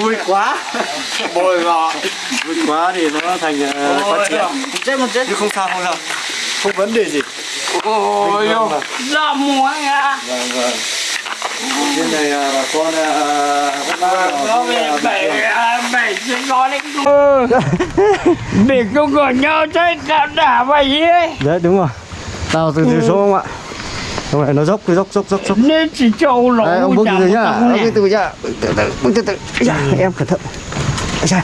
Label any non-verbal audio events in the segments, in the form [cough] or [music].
vui quá. Bồi gọ vui quá thì nó thành uh, phát triển. chết một chết. Chứ không sao không sao. Không vấn đề gì. Ôi mà. ra mua nha vâng vâng. Trên này à, bà con là đấy để không có nhau chơi đả đả vậy ấy? Đấy đúng rồi. Tao từ từ số không ạ không phải nó dốc cứ dốc dốc dốc dốc. Nên chỉ trâu lỗ Đấy, ông bước từ từ nhá ông nè. từ nhá. Bước từ từ bước từ từ. Ây da, em cẩn thận. Da.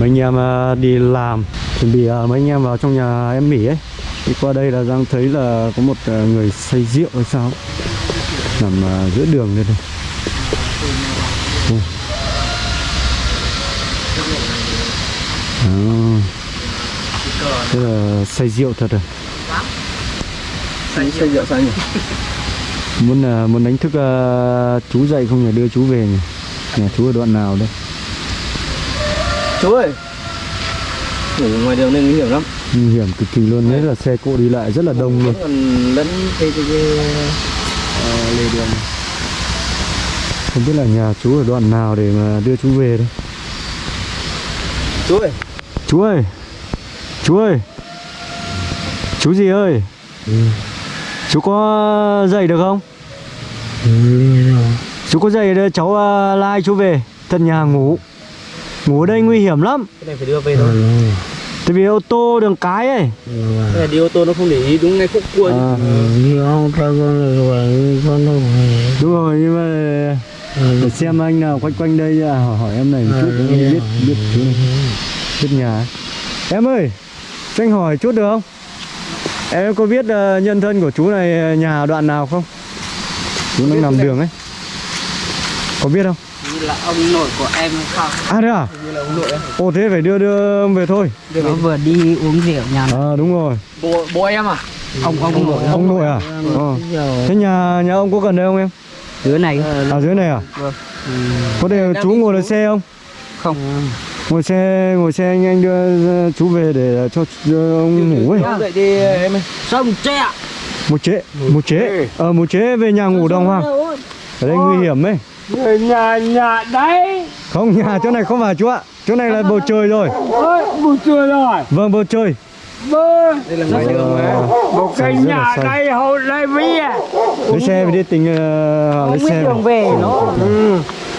mấy anh em à, đi làm chuẩn bị à, mấy anh em vào trong nhà em nghỉ ấy. Đi qua đây là đang thấy là có một à, người say rượu hay sao? Nằm à, giữa đường đây đây Ui. Đó. Thế là say rượu thật rồi xây dựng sao nhỉ? [laughs] Muốn là muốn đánh thức à, chú dậy không nhỉ? Đưa chú về nhỉ? Nhà chú ở đoạn nào đây? Chú ơi! Ngủ ngoài đường nên nguy hiểm lắm. Nguy hiểm cực kỳ luôn. Đấy là xe cộ đi lại rất là đông luôn. Còn lẫn cái cái, cái ờ, lề đường. Không biết là nhà chú ở đoạn nào để mà đưa chú về đây? Chú ơi! Chú ơi! Chú ơi! Chú gì ơi chú có dậy được không? Chú có dậy để cháu à, lai chú về tận nhà ngủ. Ngủ ở đây nguy hiểm lắm. Cái này phải đưa về thôi. Tại vì ô tô đường cái ấy. Cái này đi ô tô nó không để ý đúng ngay khúc cua à, đâu về. Đúng rồi nhưng mà để xem anh nào quanh quanh đây à, hỏi, hỏi em này một chút em biết biết chú này biết nhà. Em ơi cho anh hỏi chút được không em có biết ờ, nhân thân của chú này ờ, nhà đoạn nào không? Chú đang nằm đường ấy. Có biết không? Như là ông nội của em không à thế à? Như là ông nội em. Ồ thế phải đưa đưa về thôi. Nó vừa đi uống rượu nhà à đúng rồi. Bố bố em à? Ông ông nội ông nội à? Ờ. thế nhà nhà ông có gần đây không em? Đứa này. À dưới này à? Vâng. có thể chú ngồi lên xe không? Không ngồi xe ngồi xe anh anh đưa chú về để cho ông ngủ ấy. vậy đi em ơi. Sông tre. Một chế một chế ờ một chế về nhà ngủ đồng hoàng. ở đây nguy hiểm ấy. Người nhà nhà đấy. Không nhà chỗ này không phải chú ạ? Chỗ này là bầu trời rồi. Ơi buổi trưa rồi. Vâng bầu trời. Bơ. Đây là ngoài đường mà một cái nhà đây hậu đây với à. Lấy xe về đi tính uh, lấy xe đường về nó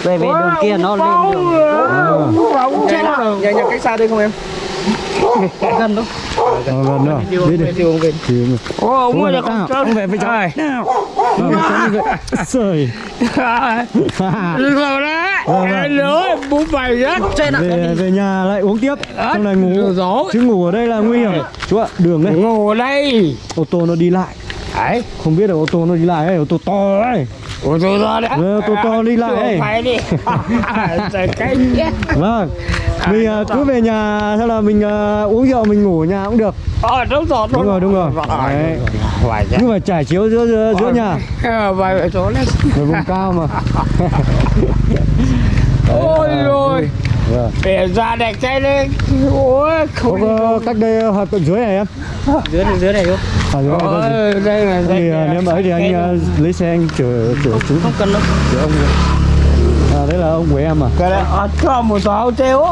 về về đường kia nó lên đường. Bóng chết Nhà nhà cách xa đây không em? gần ờ, gần nữa đi đi Đi về thì Ô, ông ơi ông về với cháu. Nào. Vâng, cháu đi vậy. Trời. Rồi đấy. Mày rất trên ạ về về nhà lại uống tiếp. Trong này ngủ. Rồi. chứ ngủ ở đây là nguy hiểm. Chú ạ đường đây Ngủ ở đây. Ô tô nó đi lại. Đấy. Không biết là ô tô nó đi lại ấy ô tô to ấy Ủa tôi ra đấy Ờ, tôi to đi lại. Ấy. Phải đi. [laughs] Vâng. Mình à, cứ về nhà sau là mình à, uống rượu mình ngủ ở nhà cũng được. Ờ đúng rồi đúng rồi đúng rồi. Đấy. Phải chứ nhưng mà trải chiếu giữa giữa, giữa nhà. Ờ, ở chỗ ở vùng cao mà. [laughs] Ôi rồi vâng. Để ra đây cái đấy Ôi không có cách đây hoặc cận dưới này em dưới này dưới này không à, dưới này thôi. Gì? Ôi, đây là thì à, nếu mà ấy thì anh à, lấy xe anh chở chở chú. không cần đâu. Chở ông à đấy là ông của em à? Cái này ở cho một sáu treo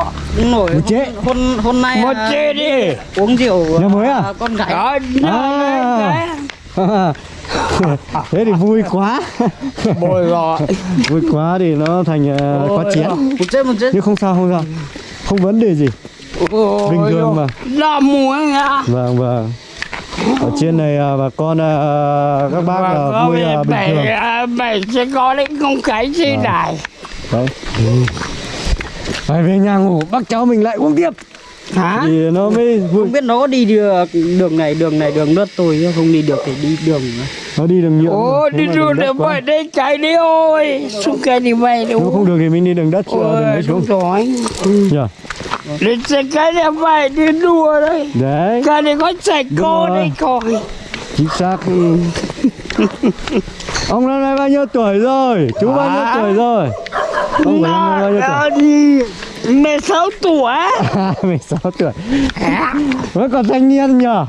nổi Một chế. hôm hôm nay một à, chê đi. uống rượu Nhà mới à? con gái. Đó À. [laughs] thế thì vui quá. [laughs] Bồi rồi vui quá thì nó thành uh, quá chén. một chết một chết. Nhưng không sao không sao. Không vấn đề gì. Bình thường mà. Là mua nha vâng vâng. Ở trên này à, bà con à, các bác là vui là bình thường. bảy bảy sẽ có đấy không cái gì Vâng. này đấy. Phải về nhà ngủ bác cháu mình lại uống tiếp hả? Thì nó mới vui. không biết nó có đi được đường này đường này đường đất tôi chứ không đi được thì đi đường nữa. nó đi đường nhựa ô đi đường quá. vậy đây chạy đi ôi. Xuống cái đi vậy nếu không được thì mình đi đường đất chứ đường đất xuống rồi. Nhờ đi xe cái này vậy đi đua đấy. Đấy. Cái này có chạy cô đấy coi chính xác. [laughs] Ông năm nay bao nhiêu tuổi rồi? Chú bao nhiêu tuổi rồi? Ông của em bao nhiêu tuổi Nó đi mười sáu tuổi. [laughs] À, 16 tuổi. Vẫn còn thanh niên nhờ?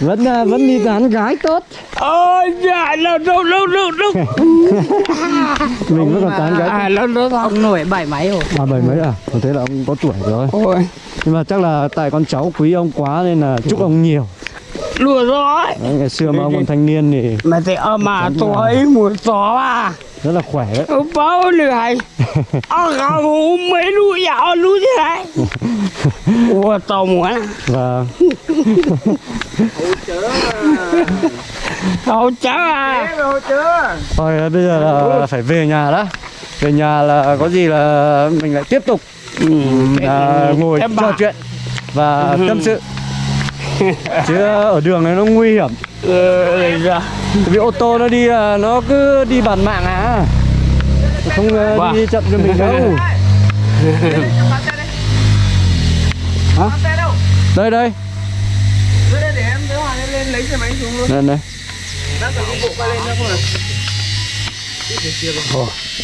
Vẫn à, vẫn đi tán gái tốt. Ôi dạ lâu lâu lâu lâu lâu. Mình vẫn còn tán gái. À lâu lâu lâu. Ông nổi bảy máy rồi. À bảy mấy à? Còn thế là ông có tuổi rồi. Ôi. Nhưng mà chắc là tại con cháu quý ông quá nên là chúc ông nhiều. Lùa rồi Đấy, ngày xưa mà ông còn thanh niên thì mà thì ở mà tôi một gió à rất là khỏe. Đấy bao lười ở gà ngủ mấy lũ dạo lũ thế này. Ủa tao muốn à. Và tao cháu à thôi bây giờ là phải về nhà đã. Về nhà là có gì là mình lại tiếp tục ừ, à, ngồi em trò bảo chuyện và Ừ. tâm sự chứ ở đường này nó nguy hiểm. Ừ, dạ. vì ô tô nó đi là nó cứ đi bàn mạng à. Không ờ, Wow. đi chậm cho mình đâu. [laughs] Hả? đây đây. Đây đây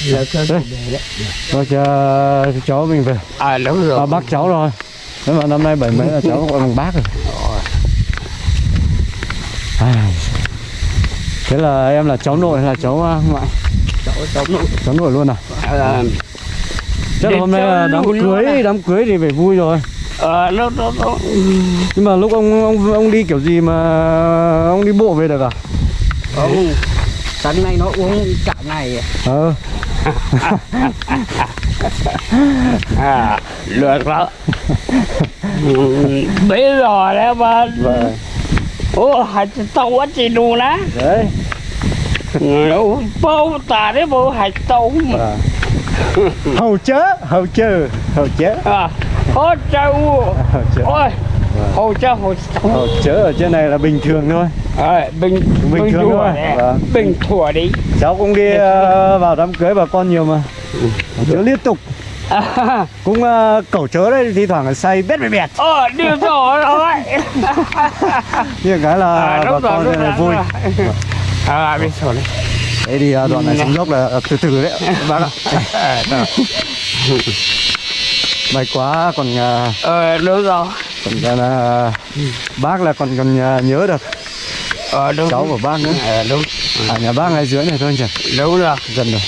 Là cơ Đây. Rồi chờ cháu mình về. À đúng rồi. À, bác cháu rồi. Nếu mà năm nay bảy mấy là cháu gọi bằng bác rồi Thế là em là cháu nội hay là cháu à, ngoại? Cháu cháu nội. Cháu nội luôn à? À, chắc là hôm nay là đám cưới à? đám cưới thì phải vui rồi. À nó nó nó. Nhưng mà lúc ông ông ông đi kiểu gì mà ông đi bộ về được à? Ông sáng nay nó uống cả ngày. Ờ. [laughs] À được đó. Ừ, bây giờ đấy mà vâng ô hạt tàu quá chị đấy. Ủa, bao tà đấy bao hạt tàu. Vâng. [laughs] hầu chớ hầu chớ hầu chớ. À hầu chớ. Ôi hồ châu hồ châu hầu chớ ở trên này là bình thường thôi. À, bình Bình thường thôi. Vâng. bình thủa đi. Cháu cũng đi ờ, vào đám cưới bà con nhiều mà. Chớ liên tục à, [laughs] cũng uh, cẩu chớ đấy thi thoảng là say bét bẹt bẹt ờ điều rồi [laughs] rồi [laughs] nhưng cái là à, bà đúng rồi con đúng này rồi vui. à biết rồi đấy đấy thì ờ, đoạn này xuống dốc là ờ, từ từ đấy. Bác ạ. May quá còn ờ, ờ đúng rồi. còn ờ, bác là còn còn ờ, nhớ được. Ờ đúng. Cháu của bác nữa. Ờ đúng. Ở nhà bác ngay dưới này thôi nhỉ đúng rồi. Gần rồi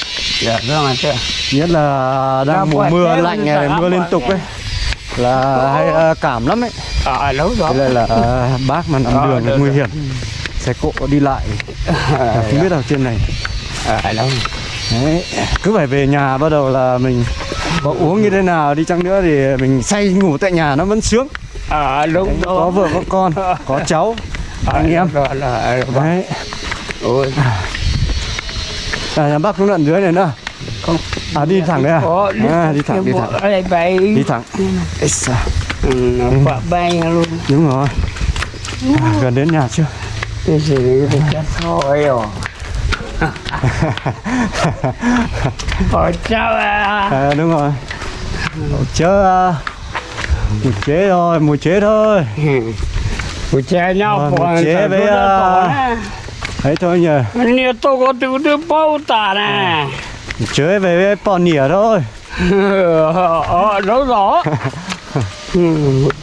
dạ đúng rồi chứ nhất là đang mùa ngoài mưa lạnh này mưa liên tục ấy là hay ờ, cảm lắm ấy. Ờ đúng rồi. Thế nên là ờ, bác mà nằm Ờ, đường là nguy hiểm. Xe cộ đi lại. [laughs] Là không biết ở trên này. Ờ đúng Đấy, cứ phải về nhà bắt đầu là mình có uống như thế nào đi chăng nữa thì mình say ngủ tại nhà nó vẫn sướng. Ờ đúng có rồi. vợ có con có cháu [laughs] anh em. rồi là đấy. Ôi à, nhà bác xuống đoạn dưới này nữa. Không. à đi thẳng đây à, à đi thẳng đi thẳng. đi thẳng. Ừ, nó quả bay luôn. Đúng rồi. À, gần đến nhà chưa? Cái gì chết thôi rồi. [laughs] Ôi cháu à. À, đúng rồi. Chớ à, mùi chế thôi mùi chế thôi. Ôi cha nhau Rồi, bỏ một chế với, à, ấy thôi nhờ. Nhiều tôi có tự tư bao tà nè. Mùi chế về với bò nỉa thôi. [laughs] Ờ rồi [laughs] Ừ,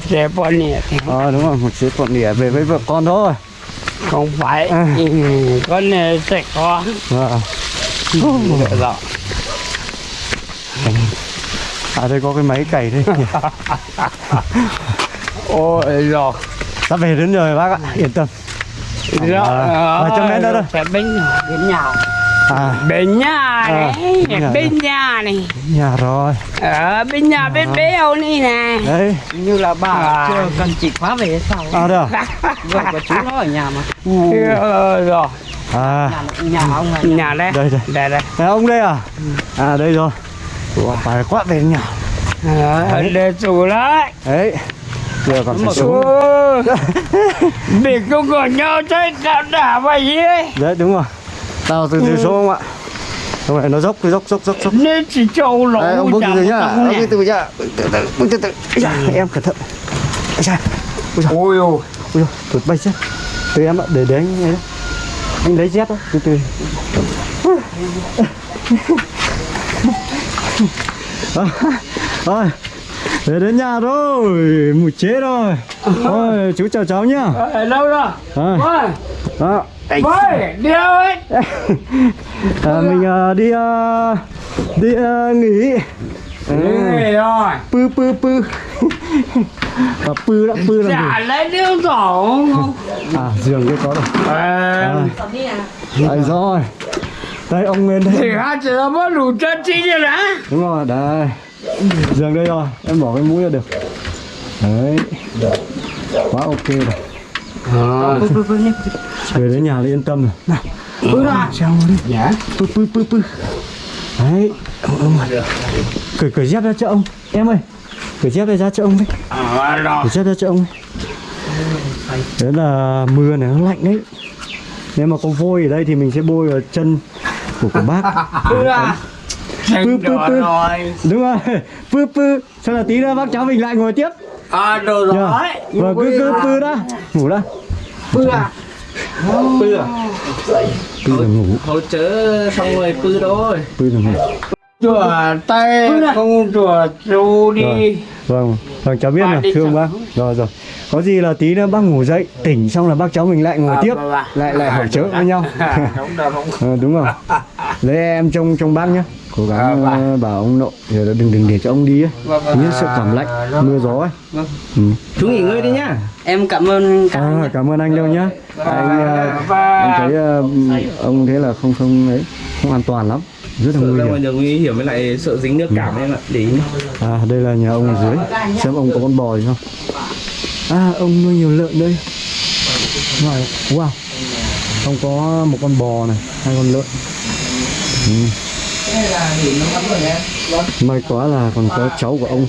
Chế bao nhiêu thì ờ đúng rồi một chế bò nỉa về với vợ con thôi. Không phải. À. Ừ, Con này sẽ có. Vâng. Rồi à đây có cái máy cày đây kìa. [laughs] Ôi rồi. Sắp về đến rồi bác ạ yên tâm Rồi. À, vài trăm mét nữa thôi. Sẽ bên nhà à. Bên nhà À, này bên nhà bên nhà này. Nhà rồi. Ở bên nhà bên béo này nè. Đấy. Như là bà À. chưa cần chị khóa về sao à đâu? Vợ của chú nó ở nhà mà. Ờ, rồi. À. Nhà nhà ông này. Nhà đây. Đây đây. Đây đây. Này, ông đây à? À đây rồi. Phải quát về nhà. Ờ, để chủ lại. Đấy giờ còn phải Ôi, Để không còn nhau chơi cả đả vậy ấy. Đấy đúng rồi. Tao từ từ xuống không ạ? Không phải nó dốc dốc dốc dốc dốc. Nên chỉ trâu lỗ Đấy, ông bước từ từ nhá. chẳng ông nhỉ? từ từ nhá. Từ từ bước từ từ. Da, em cẩn thận. Ây da, Ôi ôi. Ôi dồi, tụt bay chết. Từ em ạ để để anh ấy đấy. Anh lấy dép đó từ từ. Thôi Về đến nhà rồi, mùi chế rồi. Ôi, chú chào cháu nhá. ở đâu rồi À, đó. ôi, đi đâu ấy À, [laughs] mình à, đi à, đi à, nghỉ. À, Nghỉ rồi pư pư pư. À, [laughs] pư đã pư làm Chả gì? lấy điêu không [laughs] À, giường kia có rồi. À, À, rồi. Đây ông thì đây. hai chị nó mất đủ chân chi rồi đã Đúng rồi, đây. Giường đây rồi, em bỏ cái mũi ra được. Đấy. Quá ok rồi. Về đến nhà là yên tâm rồi. Nào, ra đi. Dạ Pư pư pư pư. Đấy. Ông, ông ơi. Cởi cởi dép ra cho ông. Em ơi. Cởi dép ra cho ông đấy. À rồi Cởi dép ra cho ông đấy. Đấy là mưa này nó lạnh đấy. Nếu mà có vôi ở đây thì mình sẽ bôi vào chân của của bác. Pư, pư, pư. rồi Đúng rồi. Pư pư. Sau là tí nữa bác cháu mình lại ngồi tiếp. À đồ Nhờ. rồi Vâng, cứ cứ pư đã. Ngủ đã. Pư à Pư à? Pư là ngủ. Hỗ trợ xong rồi pư thôi Pư là ngủ. Chùa tay không chùa chú đi Rồi. Vâng, vâng cháu biết Bà rồi, thương bác. Rồi rồi. Có gì là tí nữa bác ngủ dậy, tỉnh xong là bác cháu mình lại ngồi À, tiếp, vâng ạ. lại lại hỏi chớ với nhau. [laughs] Đúng rồi không Ờ, đúng rồi. [laughs] Lấy em trông trông bác nhá. Cố À, gắng vâng. ờ, bảo ông nội giờ đừng đừng để cho ông đi ấy. Vâng, vâng. Nhất sợ cảm lạnh, À, mưa gió ấy. Vâng. Ừ. Chú nghỉ ngơi đi nhá em cảm ơn cả À, cảm ơn anh đâu nhá. Anh ờ, Và- em thấy ờ, ông thế là không không ấy, không an toàn lắm, rất là nguy hiểm. nguy hiểm với lại sợ dính nước cảm em ạ Để ý nhá À đây là nhà ông ở dưới Xem ông có con bò gì không À ông nuôi nhiều lợn đây Wow, wow. Ông có một con bò này Hai con lợn ừ. May quá là còn có cháu của ông.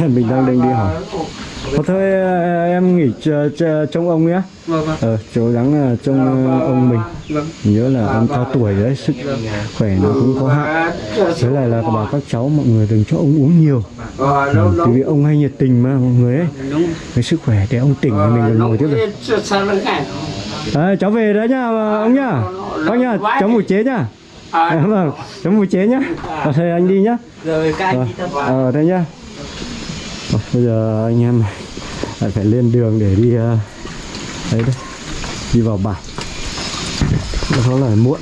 [laughs] Mình đang định đi hỏi Ờ, thôi em nghỉ ch- ch- trông ông nhé. Vâng vâng. Ờ, cố gắng ờ, trông ờ, ông mình. vâng. Nhớ là ông cao tuổi đấy Sức khỏe nó cũng có hạn. Thế lại là bảo các cháu mọi người đừng cho ông uống nhiều. Ừ, vì ông hay nhiệt tình mà mọi người ấy. Cái sức khỏe để ông tỉnh mình còn ngồi tiếp được khác à, Cháu về đấy nhá ông nhá. Bác nhá cháu mùi chế nhá À, à, Vâng. cháu mùi chế nhá. À, Thôi anh đi nhá. Rồi các anh Vâng. đi tập Ờ thế nhá. Ờ, Bây giờ anh em lại phải lên đường để đi ờ, Đấy đấy Đi vào bản Nó là muộn